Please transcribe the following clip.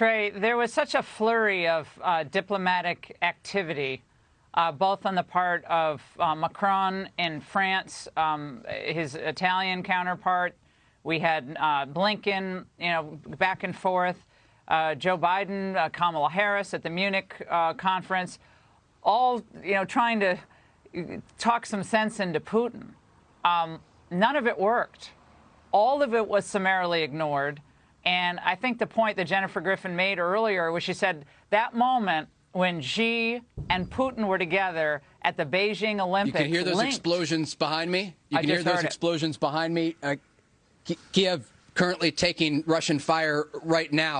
Trey, there was such a flurry of uh, diplomatic activity, uh, both on the part of uh, Macron in France, um, his Italian counterpart. We had uh, Blinken, you know, back and forth. Uh, Joe Biden, uh, Kamala Harris at the Munich conference, all you know, trying to talk some sense into Putin. Um, none of it worked. All of it was summarily ignored. And I think the point that Jennifer Griffin made earlier was she said that moment when Xi and Putin were together at the Beijing Olympics. You can hear those linked. explosions behind me. You I can hear those explosions it. behind me. Uh, Kiev currently taking Russian fire right now.